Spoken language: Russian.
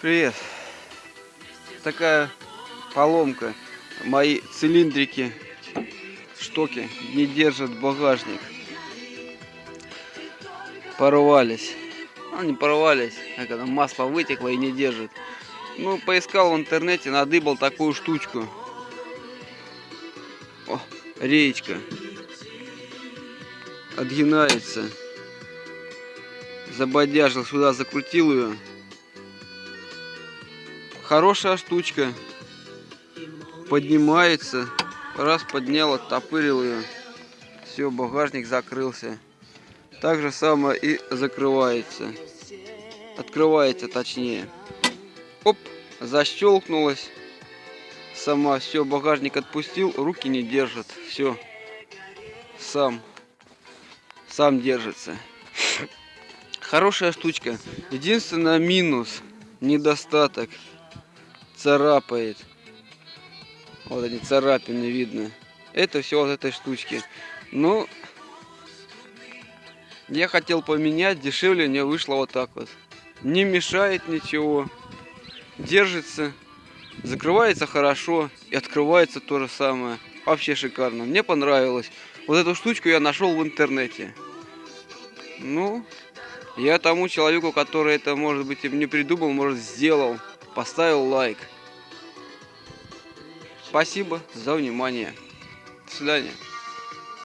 Привет. Такая поломка. Мои цилиндрики, штоки не держат багажник. Порвались. Ну, не порвались, а когда масло вытекло и не держит. Ну, поискал в интернете, надыбал такую штучку. О, реечка. Отгинается. Забодяжил сюда, закрутил ее. Хорошая штучка. Поднимается. Раз поднял, оттопырил ее. Все, багажник закрылся. Так же самое и закрывается. Открывается точнее. Оп, защелкнулась. Сама, все, багажник отпустил, руки не держат. Все, сам, сам держится. Хорошая штучка. Единственное минус, недостаток, царапает. Вот эти царапины видно. Это все вот этой штучки. Ну, я хотел поменять, дешевле мне вышло вот так вот. Не мешает ничего. Держится. Закрывается хорошо. И открывается то же самое. Вообще шикарно. Мне понравилось. Вот эту штучку я нашел в интернете. Ну, я тому человеку, который это, может быть, не придумал, может, сделал, поставил лайк. Спасибо за внимание. До свидания.